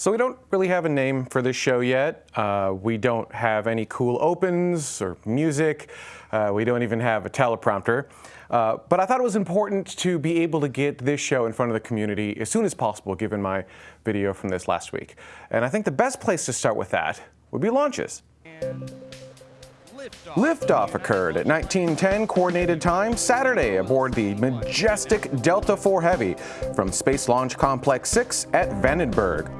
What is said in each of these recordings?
So we don't really have a name for this show yet. Uh, we don't have any cool opens or music. Uh, we don't even have a teleprompter. Uh, but I thought it was important to be able to get this show in front of the community as soon as possible, given my video from this last week. And I think the best place to start with that would be launches. Liftoff occurred at 1910 coordinated time Saturday aboard the majestic Delta IV Heavy from Space Launch Complex 6 at Vandenberg.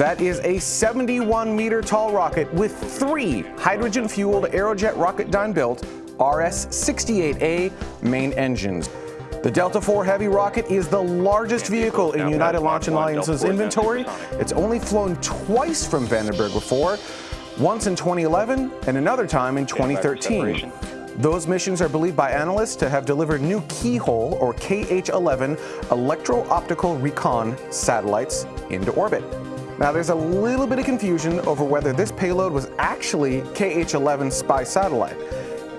That is a 71 meter tall rocket with three hydrogen fueled Aerojet Rocketdyne built RS-68A main engines. The Delta IV Heavy rocket is the largest vehicle in United Launch Alliance's inventory. It's only flown twice from Vandenberg before, once in 2011 and another time in 2013. Those missions are believed by analysts to have delivered new Keyhole or KH-11 electro-optical recon satellites into orbit. Now there's a little bit of confusion over whether this payload was actually KH-11 spy satellite.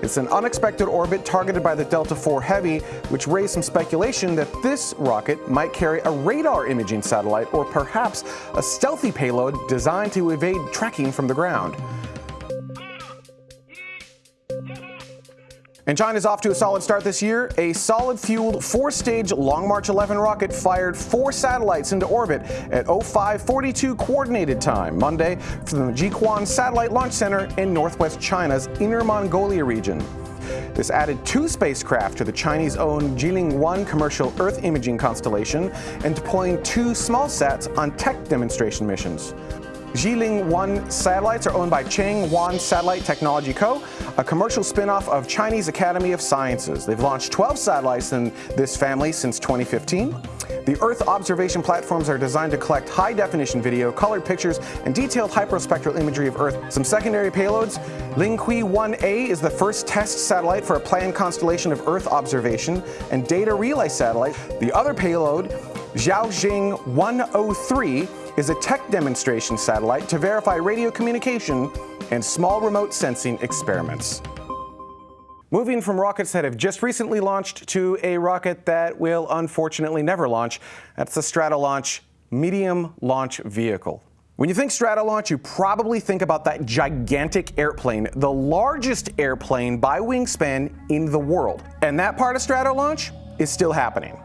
It's an unexpected orbit targeted by the Delta IV Heavy, which raised some speculation that this rocket might carry a radar imaging satellite or perhaps a stealthy payload designed to evade tracking from the ground. And China's off to a solid start this year. A solid-fueled four-stage Long March 11 rocket fired four satellites into orbit at 0542 coordinated time Monday from the Jiuquan Satellite Launch Center in northwest China's Inner Mongolia region. This added two spacecraft to the Chinese-owned Jilin-1 commercial Earth imaging constellation and deploying two small sats on tech demonstration missions. Jilin 1 satellites are owned by Chang Guang Satellite Technology Co., a commercial spin-off of Chinese Academy of Sciences. They've launched 12 satellites in this family since 2015. The Earth observation platforms are designed to collect high-definition video, colored pictures, and detailed hyperspectral imagery of Earth. Some secondary payloads. Lingque 1A is the first test satellite for a planned constellation of Earth observation and data relay satellite. The other payload, Xiaoxiang 103, is a tech demonstration satellite to verify radio communication and small remote sensing experiments. Moving from rockets that have just recently launched to a rocket that will unfortunately never launch, that's the Stratolaunch Medium Launch Vehicle. When you think Stratolaunch, you probably think about that gigantic airplane, the largest airplane by wingspan in the world. And that part of Stratolaunch is still happening.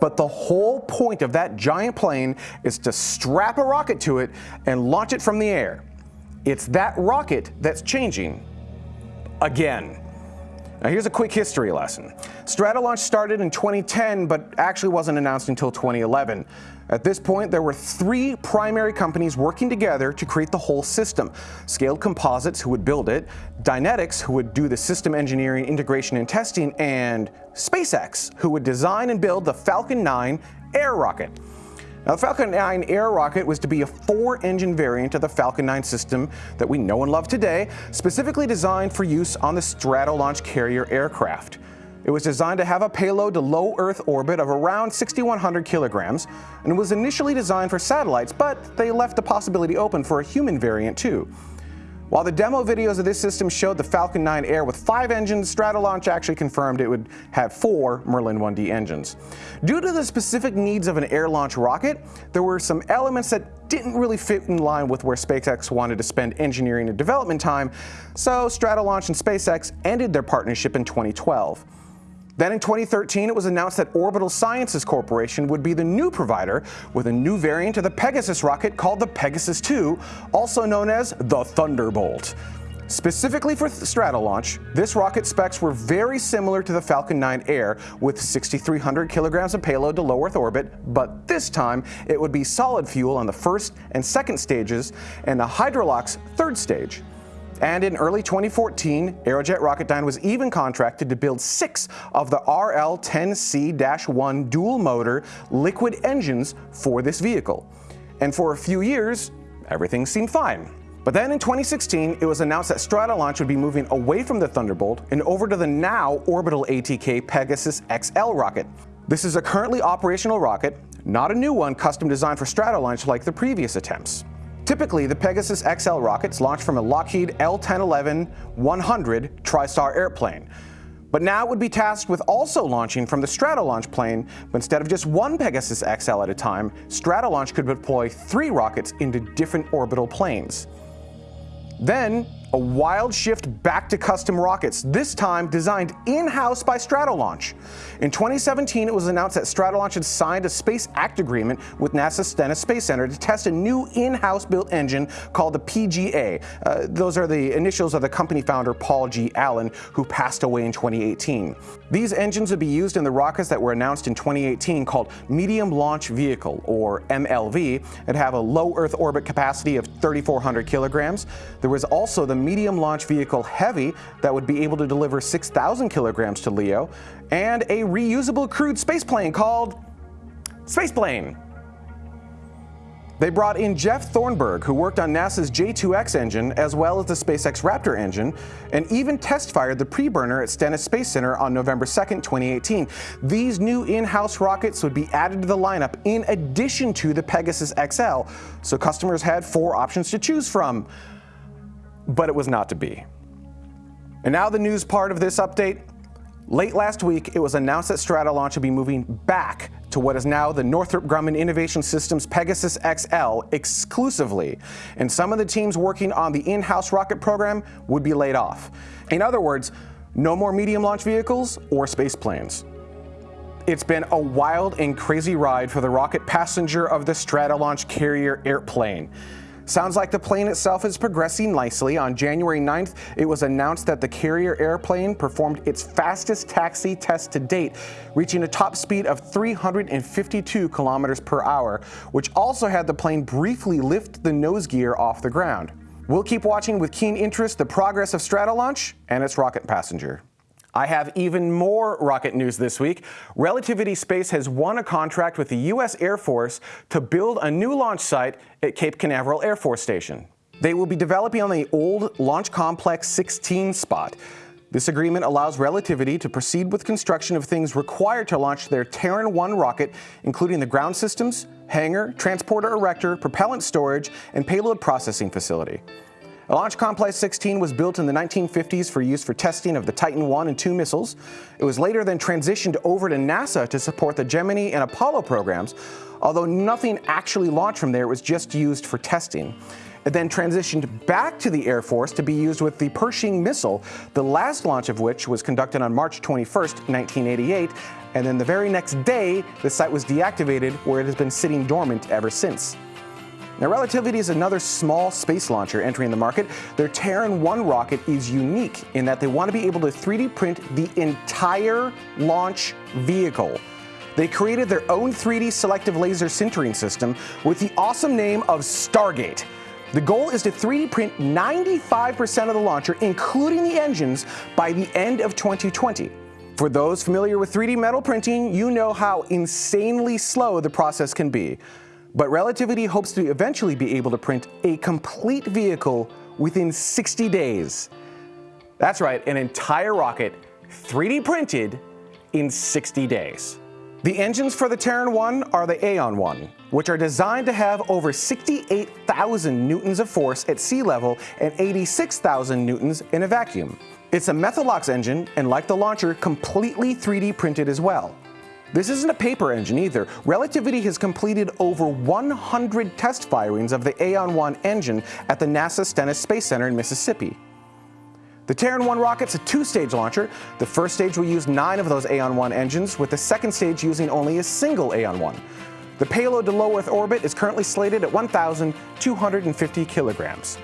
But the whole point of that giant plane is to strap a rocket to it and launch it from the air. It's that rocket that's changing again. Now here's a quick history lesson. Stratolaunch started in 2010, but actually wasn't announced until 2011. At this point, there were three primary companies working together to create the whole system. Scaled Composites, who would build it, Dynetics, who would do the system engineering, integration, and testing, and SpaceX, who would design and build the Falcon 9 air rocket. Now, the Falcon 9 air rocket was to be a four-engine variant of the Falcon 9 system that we know and love today, specifically designed for use on the Stratolaunch carrier aircraft. It was designed to have a payload to low Earth orbit of around 6,100 kilograms, and was initially designed for satellites, but they left the possibility open for a human variant too. While the demo videos of this system showed the Falcon 9 Air with five engines, Stratolaunch actually confirmed it would have four Merlin 1D engines. Due to the specific needs of an air launch rocket, there were some elements that didn't really fit in line with where SpaceX wanted to spend engineering and development time, so Stratolaunch and SpaceX ended their partnership in 2012. Then in 2013, it was announced that Orbital Sciences Corporation would be the new provider with a new variant of the Pegasus rocket called the Pegasus 2, also known as the Thunderbolt. Specifically for Stratolaunch, this rocket specs were very similar to the Falcon 9 Air with 6,300 kilograms of payload to low Earth orbit, but this time it would be solid fuel on the first and second stages and the Hydrolox third stage. And in early 2014, Aerojet Rocketdyne was even contracted to build six of the RL-10C-1 dual-motor liquid engines for this vehicle. And for a few years, everything seemed fine. But then in 2016, it was announced that Stratolaunch would be moving away from the Thunderbolt and over to the now orbital ATK Pegasus XL rocket. This is a currently operational rocket, not a new one custom designed for Stratolaunch like the previous attempts. Typically, the Pegasus XL rockets launch from a Lockheed L-1011-100 TriStar airplane. But now it would be tasked with also launching from the Stratolaunch plane, but instead of just one Pegasus XL at a time, Stratolaunch could deploy three rockets into different orbital planes. Then, a wild shift back to custom rockets, this time designed in-house by Stratolaunch. In 2017, it was announced that Stratolaunch had signed a Space Act agreement with NASA's Stennis Space Center to test a new in-house built engine called the PGA. Uh, those are the initials of the company founder Paul G. Allen, who passed away in 2018. These engines would be used in the rockets that were announced in 2018 called Medium Launch Vehicle, or MLV, and have a low Earth orbit capacity of 3,400 kilograms. There was also the medium launch vehicle Heavy that would be able to deliver 6,000 kilograms to LEO, and a reusable crewed spaceplane called Spaceplane. They brought in Jeff Thornburg, who worked on NASA's J2X engine as well as the SpaceX Raptor engine, and even test fired the preburner at Stennis Space Center on November 2, 2018. These new in-house rockets would be added to the lineup in addition to the Pegasus XL, so customers had four options to choose from but it was not to be. And now the news part of this update. Late last week, it was announced that Stratolaunch would be moving back to what is now the Northrop Grumman Innovation Systems Pegasus XL exclusively, and some of the teams working on the in-house rocket program would be laid off. In other words, no more medium launch vehicles or space planes. It's been a wild and crazy ride for the rocket passenger of the Stratolaunch carrier airplane. Sounds like the plane itself is progressing nicely. On January 9th, it was announced that the carrier airplane performed its fastest taxi test to date, reaching a top speed of 352 kilometers per hour, which also had the plane briefly lift the nose gear off the ground. We'll keep watching with keen interest the progress of Stratolaunch and its rocket passenger. I have even more rocket news this week. Relativity Space has won a contract with the U.S. Air Force to build a new launch site at Cape Canaveral Air Force Station. They will be developing on the old Launch Complex 16 spot. This agreement allows Relativity to proceed with construction of things required to launch their Terran 1 rocket, including the ground systems, hangar, transporter erector, propellant storage, and payload processing facility. Launch Complex 16 was built in the 1950s for use for testing of the Titan 1 and 2 missiles. It was later then transitioned over to NASA to support the Gemini and Apollo programs, although nothing actually launched from there, it was just used for testing. It then transitioned back to the Air Force to be used with the Pershing missile, the last launch of which was conducted on March 21, 1988, and then the very next day, the site was deactivated where it has been sitting dormant ever since. Now, Relativity is another small space launcher entering the market. Their Terran 1 rocket is unique in that they want to be able to 3D print the entire launch vehicle. They created their own 3D selective laser sintering system with the awesome name of Stargate. The goal is to 3D print 95% of the launcher, including the engines, by the end of 2020. For those familiar with 3D metal printing, you know how insanely slow the process can be. But Relativity hopes to eventually be able to print a complete vehicle within 60 days. That's right, an entire rocket 3D printed in 60 days. The engines for the Terran 1 are the Aeon 1, which are designed to have over 68,000 newtons of force at sea level and 86,000 newtons in a vacuum. It's a Methalox engine, and like the launcher, completely 3D printed as well. This isn't a paper engine either. Relativity has completed over 100 test firings of the Aeon 1 engine at the NASA Stennis Space Center in Mississippi. The Terran 1 rocket's a two-stage launcher. The first stage will use nine of those Aeon 1 engines, with the second stage using only a single Aeon 1. The payload to low Earth orbit is currently slated at 1,250 kilograms.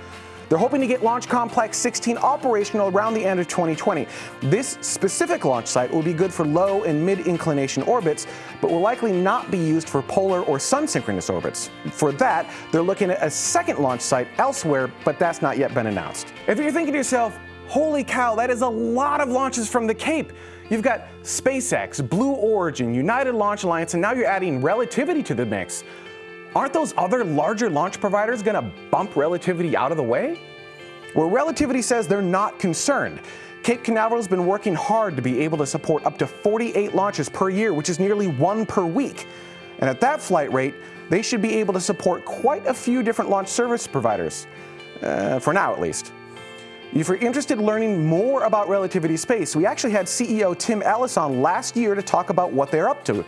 They're hoping to get Launch Complex 16 operational around the end of 2020. This specific launch site will be good for low and mid-inclination orbits, but will likely not be used for polar or sun-synchronous orbits. For that, they're looking at a second launch site elsewhere, but that's not yet been announced. If you're thinking to yourself, holy cow, that is a lot of launches from the Cape. You've got SpaceX, Blue Origin, United Launch Alliance, and now you're adding Relativity to the mix. Aren't those other larger launch providers going to bump Relativity out of the way? Well, Relativity says they're not concerned. Cape Canaveral has been working hard to be able to support up to 48 launches per year, which is nearly one per week. And at that flight rate, they should be able to support quite a few different launch service providers, uh, for now at least. If you're interested in learning more about Relativity Space, we actually had CEO Tim Ellis on last year to talk about what they're up to.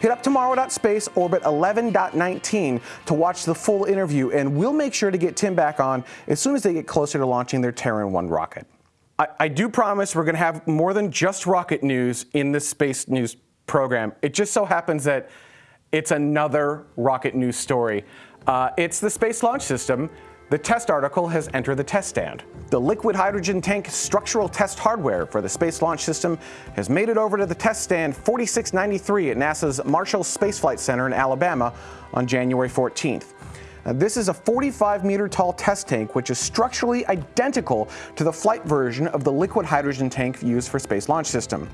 Hit up tomorrow.space orbit 11.19 to watch the full interview, and we'll make sure to get Tim back on as soon as they get closer to launching their Terran 1 rocket. I, I do promise we're going to have more than just rocket news in this space news program. It just so happens that it's another rocket news story. Uh, it's the Space Launch System. The test article has entered the test stand. The liquid hydrogen tank structural test hardware for the Space Launch System has made it over to the test stand 4693 at NASA's Marshall Space Flight Center in Alabama on January 14th. Now, this is a 45 meter tall test tank which is structurally identical to the flight version of the liquid hydrogen tank used for Space Launch System.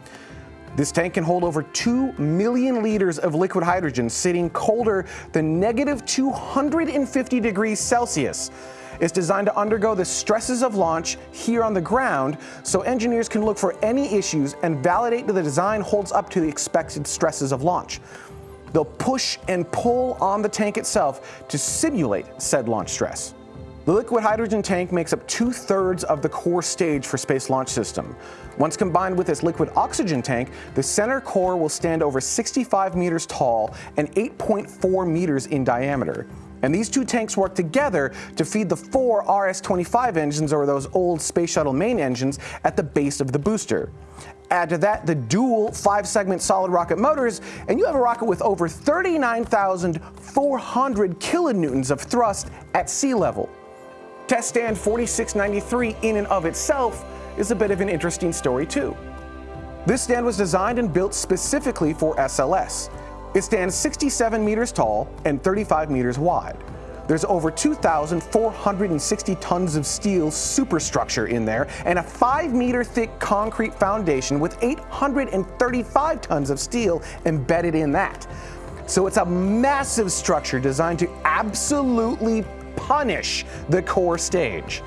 This tank can hold over 2 million liters of liquid hydrogen sitting colder than negative 250 degrees Celsius. It's designed to undergo the stresses of launch here on the ground so engineers can look for any issues and validate that the design holds up to the expected stresses of launch. They'll push and pull on the tank itself to simulate said launch stress. The liquid hydrogen tank makes up two-thirds of the core stage for Space Launch System. Once combined with this liquid oxygen tank, the center core will stand over 65 meters tall and 8.4 meters in diameter. And these two tanks work together to feed the four RS-25 engines, or those old Space Shuttle main engines, at the base of the booster. Add to that the dual five-segment solid rocket motors, and you have a rocket with over 39,400 kilonewtons of thrust at sea level. Test stand 4693 in and of itself is a bit of an interesting story too. This stand was designed and built specifically for SLS. It stands 67 meters tall and 35 meters wide. There's over 2,460 tons of steel superstructure in there and a 5 meter thick concrete foundation with 835 tons of steel embedded in that. So it's a massive structure designed to absolutely punish the core stage.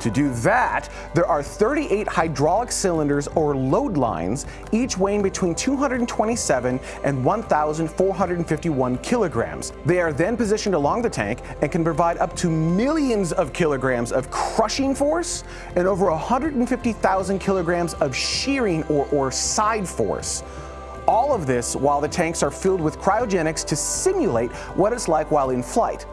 To do that, there are 38 hydraulic cylinders or load lines, each weighing between 227 and 1,451 kilograms. They are then positioned along the tank and can provide up to millions of kilograms of crushing force and over 150,000 kilograms of shearing or, or side force. All of this while the tanks are filled with cryogenics to simulate what it's like while in flight.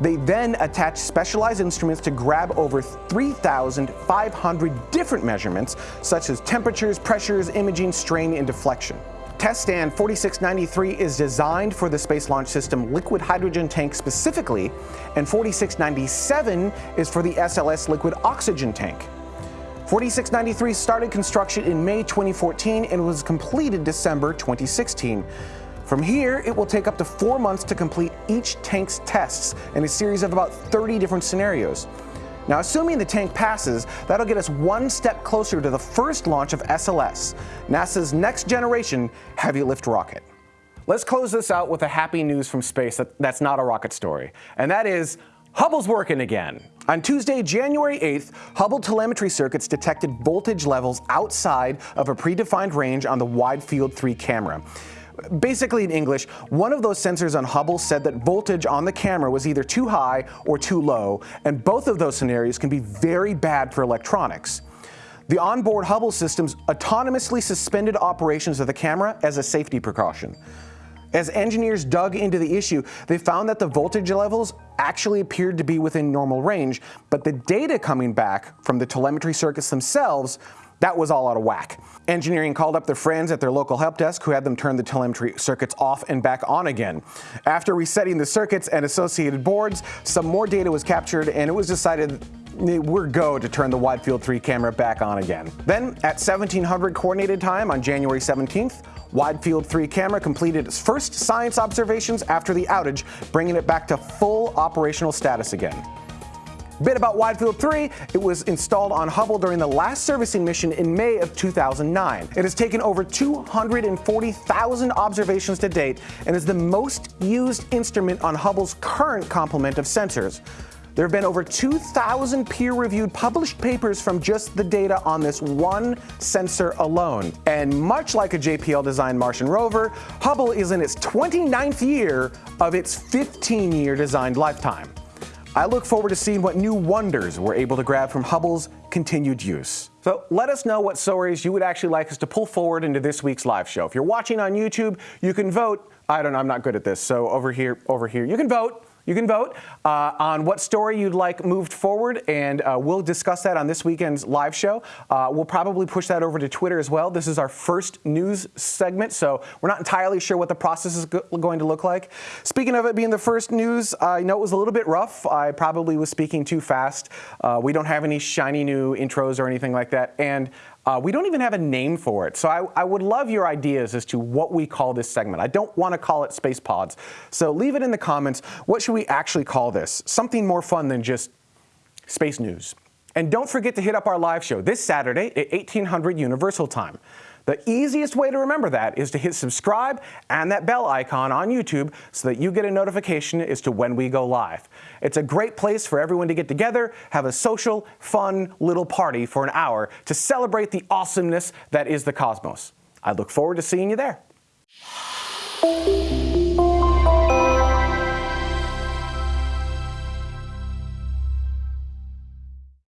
They then attach specialized instruments to grab over 3,500 different measurements, such as temperatures, pressures, imaging, strain, and deflection. Test stand 4693 is designed for the Space Launch System liquid hydrogen tank specifically, and 4697 is for the SLS liquid oxygen tank. 4693 started construction in May 2014 and was completed December 2016. From here, it will take up to four months to complete each tank's tests in a series of about 30 different scenarios. Now, assuming the tank passes, that'll get us one step closer to the first launch of SLS, NASA's next generation heavy lift rocket. Let's close this out with a happy news from space that, that's not a rocket story, and that is Hubble's working again. On Tuesday, January 8th, Hubble telemetry circuits detected voltage levels outside of a predefined range on the Wide Field 3 camera. Basically in English, one of those sensors on Hubble said that voltage on the camera was either too high or too low, and both of those scenarios can be very bad for electronics. The onboard Hubble systems autonomously suspended operations of the camera as a safety precaution. As engineers dug into the issue, they found that the voltage levels actually appeared to be within normal range, but the data coming back from the telemetry circuits themselves that was all out of whack. Engineering called up their friends at their local help desk who had them turn the telemetry circuits off and back on again. After resetting the circuits and associated boards, some more data was captured and it was decided we're go to turn the wide field 3 camera back on again. Then at 1700 coordinated time on January 17th, Wide Field 3 camera completed its first science observations after the outage, bringing it back to full operational status again. Bit about Wide Field 3, it was installed on Hubble during the last servicing mission in May of 2009. It has taken over 240,000 observations to date and is the most used instrument on Hubble's current complement of sensors. There have been over 2,000 peer-reviewed published papers from just the data on this one sensor alone. And much like a JPL-designed Martian rover, Hubble is in its 29th year of its 15-year designed lifetime. I look forward to seeing what new wonders we're able to grab from Hubble's continued use. So let us know what stories you would actually like us to pull forward into this week's live show. If you're watching on YouTube, you can vote. I don't know, I'm not good at this. So over here, over here, you can vote. You can vote uh, on what story you'd like moved forward, and uh, we'll discuss that on this weekend's live show. Uh, we'll probably push that over to Twitter as well. This is our first news segment, so we're not entirely sure what the process is go going to look like. Speaking of it being the first news, I know it was a little bit rough. I probably was speaking too fast. Uh, we don't have any shiny new intros or anything like that, and uh, we don't even have a name for it. So I, I, would love your ideas as to what we call this segment. I don't want to call it Space Pods. So leave it in the comments. What should we actually call this? Something more fun than just space news. And don't forget to hit up our live show this Saturday at 1800 Universal Time. The easiest way to remember that is to hit subscribe and that bell icon on YouTube so that you get a notification as to when we go live. It's a great place for everyone to get together, have a social, fun little party for an hour to celebrate the awesomeness that is the cosmos. I look forward to seeing you there.